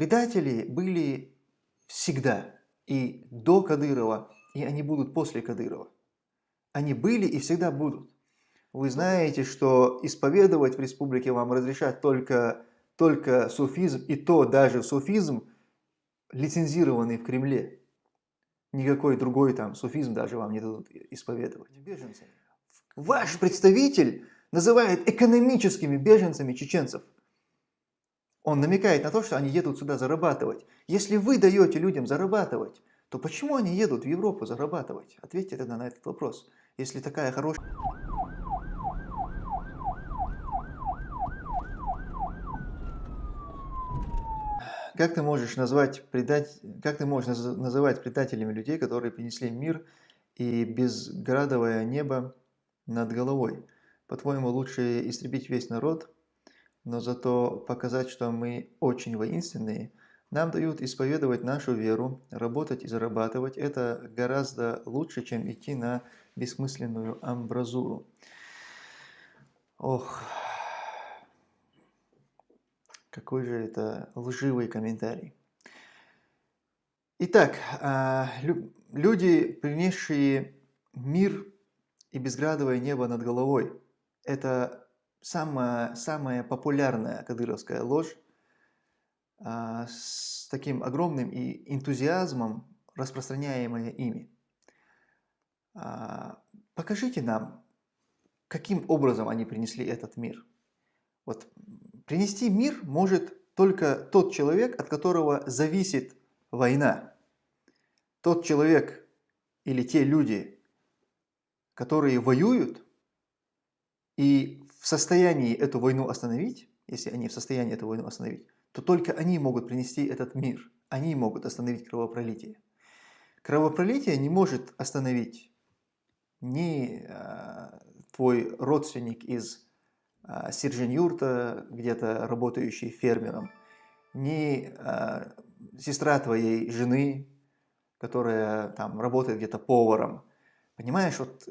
Предатели были всегда, и до Кадырова, и они будут после Кадырова. Они были и всегда будут. Вы знаете, что исповедовать в республике вам разрешат только, только суфизм, и то даже суфизм, лицензированный в Кремле. Никакой другой там суфизм даже вам не дадут исповедовать. Беженцы. Ваш представитель называет экономическими беженцами чеченцев. Он намекает на то, что они едут сюда зарабатывать. Если вы даете людям зарабатывать, то почему они едут в Европу зарабатывать? Ответьте тогда на этот вопрос. Если такая хорошая... Как ты можешь назвать предать, как ты можешь называть предателями людей, которые принесли мир и безградовое небо над головой? По-твоему, лучше истребить весь народ, но зато показать, что мы очень воинственные? Нам дают исповедовать нашу веру, работать и зарабатывать. Это гораздо лучше, чем идти на бессмысленную амбразуру. Ох... Какой же это лживый комментарий. Итак, а, люди, принесшие мир и безградовое небо над головой, это самая, самая популярная кадыровская ложь а, с таким огромным и энтузиазмом, распространяемая ими. А, покажите нам, каким образом они принесли этот мир. Вот Принести мир может только тот человек, от которого зависит война. Тот человек или те люди, которые воюют и в состоянии эту войну остановить, если они в состоянии эту войну остановить, то только они могут принести этот мир. Они могут остановить кровопролитие. Кровопролитие не может остановить ни э, твой родственник из а, Сержинюрта, где-то работающий фермером, ни а, сестра твоей жены, которая там работает где-то поваром. Понимаешь, вот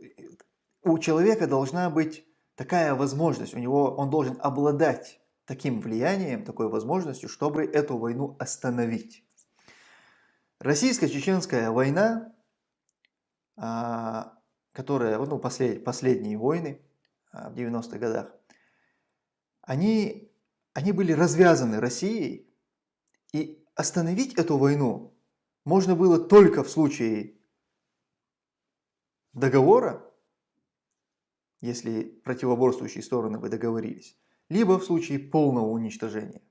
у человека должна быть такая возможность, у него он должен обладать таким влиянием, такой возможностью, чтобы эту войну остановить. Российско-чеченская война, а, которая, ну, послед, последние войны в 90-х годах, они, они были развязаны Россией, и остановить эту войну можно было только в случае договора, если противоборствующие стороны бы договорились, либо в случае полного уничтожения.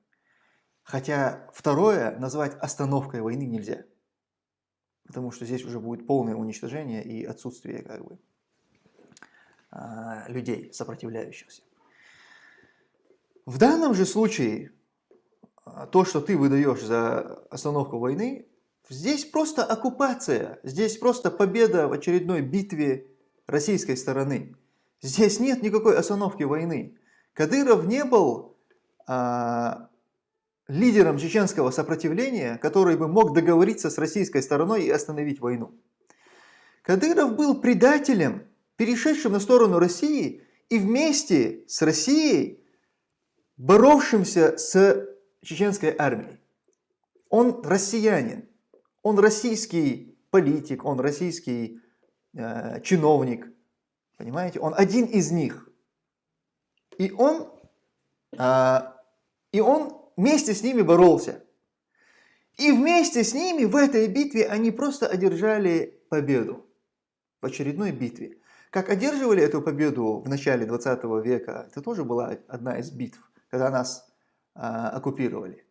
Хотя второе назвать остановкой войны нельзя, потому что здесь уже будет полное уничтожение и отсутствие как бы, а, людей, сопротивляющихся. В данном же случае, а, то, что ты выдаешь за остановку войны, здесь просто оккупация, здесь просто победа в очередной битве российской стороны. Здесь нет никакой остановки войны. Кадыров не был а, лидером чеченского сопротивления, который бы мог договориться с российской стороной и остановить войну. Кадыров был предателем, перешедшим на сторону России и вместе с Россией боровшимся с чеченской армией. Он россиянин, он российский политик, он российский э, чиновник, понимаете? Он один из них. И он, э, и он вместе с ними боролся. И вместе с ними в этой битве они просто одержали победу. В очередной битве. Как одерживали эту победу в начале 20 века, это тоже была одна из битв когда нас а, оккупировали.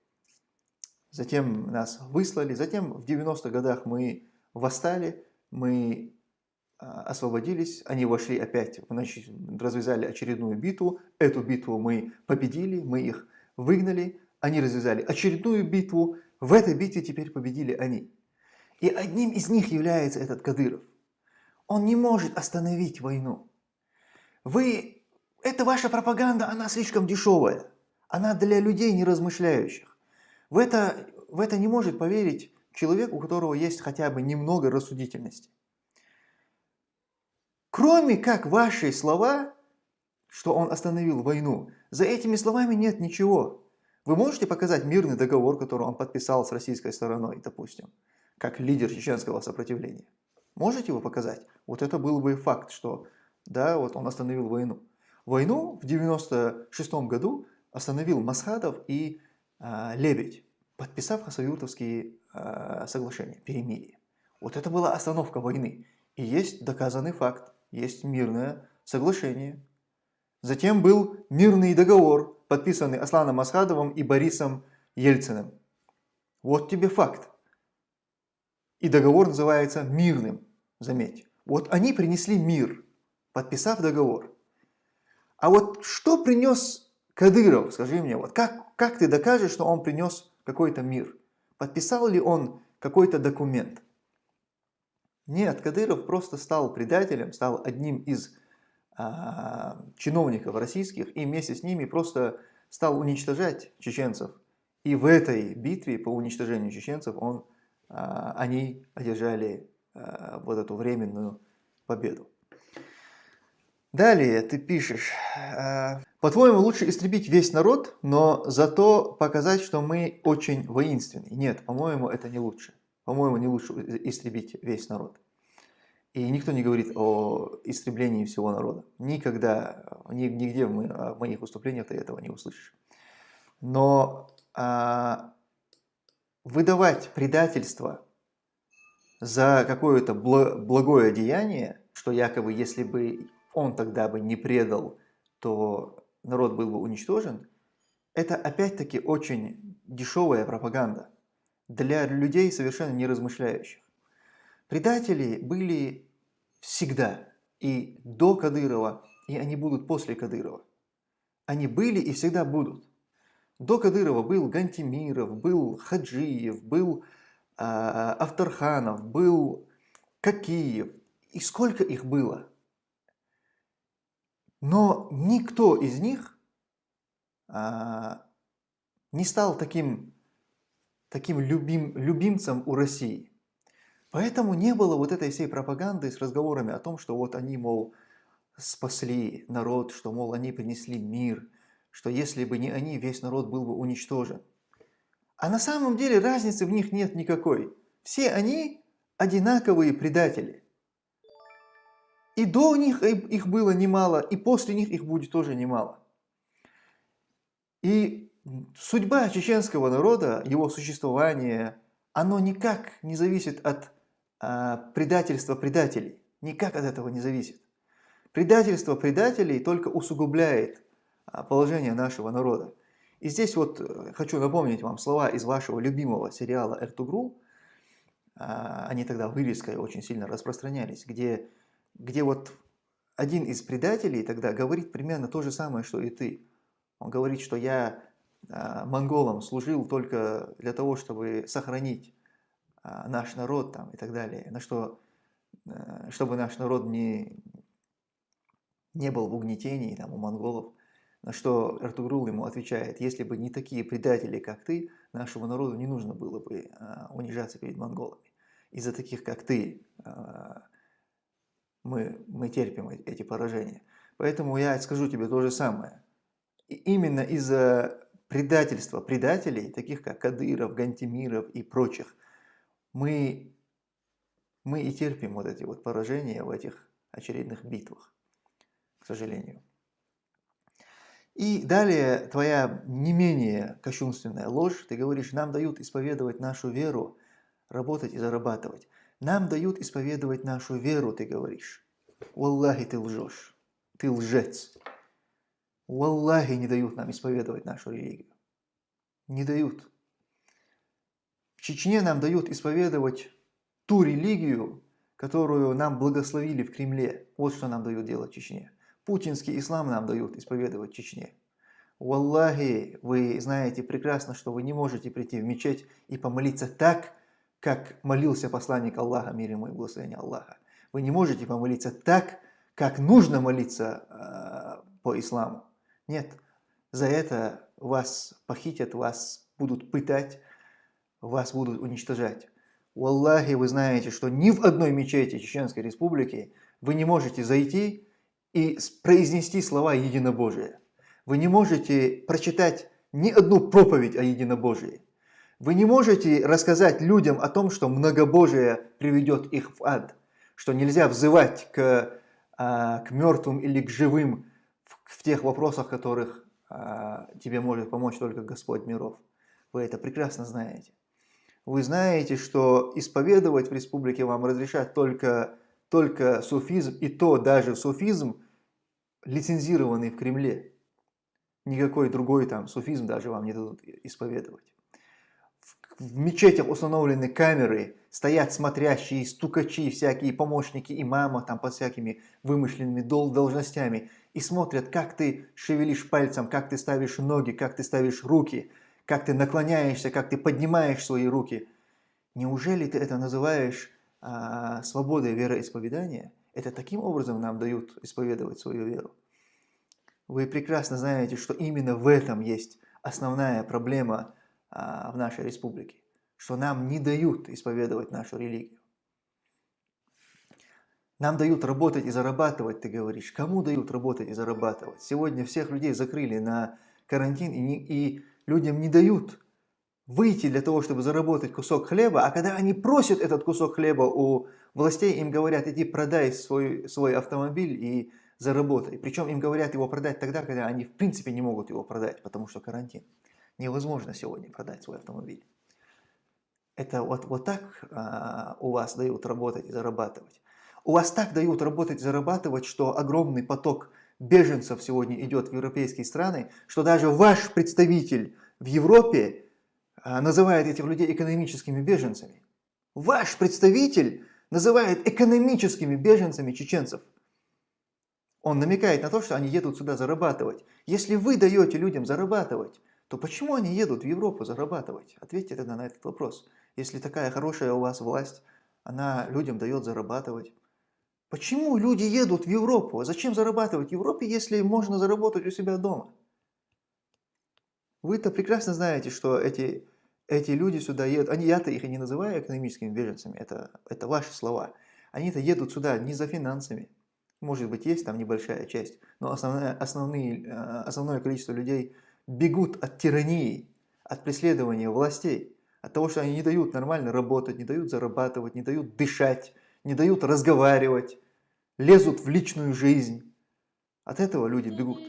Затем нас выслали, затем в 90-х годах мы восстали, мы а, освободились, они вошли опять, значит, развязали очередную битву, эту битву мы победили, мы их выгнали, они развязали очередную битву, в этой битве теперь победили они. И одним из них является этот Кадыров. Он не может остановить войну. Вы эта ваша пропаганда, она слишком дешевая. Она для людей не размышляющих. В это, в это не может поверить человек, у которого есть хотя бы немного рассудительности. Кроме как ваши слова, что он остановил войну, за этими словами нет ничего. Вы можете показать мирный договор, который он подписал с российской стороной, допустим, как лидер чеченского сопротивления? Можете его показать? Вот это был бы факт, что да, вот он остановил войну. Войну в 96 году остановил Масхадов и э, Лебедь, подписав Хасавюртовские э, соглашения, перемирие. Вот это была остановка войны. И есть доказанный факт, есть мирное соглашение. Затем был мирный договор, подписанный Асланом Масхадовым и Борисом Ельциным. Вот тебе факт. И договор называется мирным, заметь. Вот они принесли мир, подписав договор. А вот что принес Кадыров, скажи мне, вот как, как ты докажешь, что он принес какой-то мир? Подписал ли он какой-то документ? Нет, Кадыров просто стал предателем, стал одним из а, чиновников российских и вместе с ними просто стал уничтожать чеченцев. И в этой битве по уничтожению чеченцев он, а, они одержали а, вот эту временную победу. Далее ты пишешь, «Э, по-твоему лучше истребить весь народ, но зато показать, что мы очень воинственны. Нет, по-моему, это не лучше. По-моему, не лучше истребить весь народ. И никто не говорит о истреблении всего народа. Никогда, нигде в моих выступлениях ты этого не услышишь. Но а, выдавать предательство за какое-то благое деяние, что якобы если бы он тогда бы не предал, то народ был бы уничтожен, это опять-таки очень дешевая пропаганда для людей, совершенно не размышляющих. Предатели были всегда, и до Кадырова, и они будут после Кадырова. Они были и всегда будут. До Кадырова был Гантимиров, был Хаджиев, был э, Авторханов, был Какиев. И сколько их было? Но никто из них а, не стал таким, таким любим, любимцем у России. Поэтому не было вот этой всей пропаганды с разговорами о том, что вот они, мол, спасли народ, что, мол, они принесли мир, что если бы не они, весь народ был бы уничтожен. А на самом деле разницы в них нет никакой. Все они одинаковые предатели. И до них их было немало, и после них их будет тоже немало. И судьба чеченского народа, его существование, оно никак не зависит от а, предательства предателей. Никак от этого не зависит. Предательство предателей только усугубляет а, положение нашего народа. И здесь вот э, хочу напомнить вам слова из вашего любимого сериала «Эртугрул». А, они тогда вырезкой очень сильно распространялись, где где вот один из предателей тогда говорит примерно то же самое, что и ты. Он говорит, что я э, монголам служил только для того, чтобы сохранить э, наш народ там, и так далее, на что, э, чтобы наш народ не, не был в угнетении там, у монголов. На что Эртугрул ему отвечает, если бы не такие предатели, как ты, нашему народу не нужно было бы э, унижаться перед монголами. Из-за таких, как ты, мы, мы терпим эти поражения. Поэтому я скажу тебе то же самое. И именно из-за предательства предателей, таких как Кадыров, Гантимиров и прочих, мы, мы и терпим вот эти вот поражения в этих очередных битвах, к сожалению. И далее твоя не менее кощунственная ложь, ты говоришь, нам дают исповедовать нашу веру, работать и зарабатывать. Нам дают исповедовать нашу веру, ты говоришь. Валлахи, ты лжешь. Ты лжец. Валлахи не дают нам исповедовать нашу религию. Не дают. В Чечне нам дают исповедовать ту религию, которую нам благословили в Кремле. Вот что нам дают делать в Чечне. Путинский ислам нам дают исповедовать в Чечне. Валлахи, вы знаете прекрасно, что вы не можете прийти в мечеть и помолиться так, как молился посланник Аллаха, мир ему и благословение Аллаха. Вы не можете помолиться так, как нужно молиться э, по исламу. Нет, за это вас похитят, вас будут пытать, вас будут уничтожать. У Аллахи вы знаете, что ни в одной мечети Чеченской Республики вы не можете зайти и произнести слова единобожия. Вы не можете прочитать ни одну проповедь о единобожии. Вы не можете рассказать людям о том, что многобожие приведет их в ад, что нельзя взывать к, а, к мертвым или к живым в, тех вопросах, которых а, тебе может помочь только Господь миров. Вы это прекрасно знаете. Вы знаете, что исповедовать в республике вам разрешат только, только суфизм, и то даже суфизм, лицензированный в Кремле. Никакой другой там суфизм даже вам не дадут исповедовать в мечетях установлены камеры, стоят смотрящие, стукачи, всякие помощники имама, там под всякими вымышленными дол должностями, и смотрят, как ты шевелишь пальцем, как ты ставишь ноги, как ты ставишь руки, как ты наклоняешься, как ты поднимаешь свои руки. Неужели ты это называешь а, свободой вероисповедания? Это таким образом нам дают исповедовать свою веру. Вы прекрасно знаете, что именно в этом есть основная проблема в нашей республике, что нам не дают исповедовать нашу религию. Нам дают работать и зарабатывать, ты говоришь. Кому дают работать и зарабатывать? Сегодня всех людей закрыли на карантин, и, не, и людям не дают выйти для того, чтобы заработать кусок хлеба, а когда они просят этот кусок хлеба у властей, им говорят, иди продай свой, свой автомобиль и заработай. Причем им говорят его продать тогда, когда они в принципе не могут его продать, потому что карантин невозможно сегодня продать свой автомобиль. Это вот, вот так а, у вас дают работать и зарабатывать. У вас так дают работать и зарабатывать, что огромный поток беженцев сегодня идет в европейские страны, что даже ваш представитель в Европе а, называет этих людей экономическими беженцами. Ваш представитель называет экономическими беженцами чеченцев. Он намекает на то, что они едут сюда зарабатывать. Если вы даете людям зарабатывать, то почему они едут в Европу зарабатывать? Ответьте тогда на этот вопрос. Если такая хорошая у вас власть, она людям дает зарабатывать. Почему люди едут в Европу? Зачем зарабатывать в Европе, если можно заработать у себя дома? Вы-то прекрасно знаете, что эти, эти люди сюда едут. Они, я-то их и не называю экономическими беженцами, это, это ваши слова. Они-то едут сюда не за финансами. Может быть, есть там небольшая часть, но основное, основные, э, основное количество людей – бегут от тирании, от преследования властей, от того, что они не дают нормально работать, не дают зарабатывать, не дают дышать, не дают разговаривать, лезут в личную жизнь. От этого люди бегут.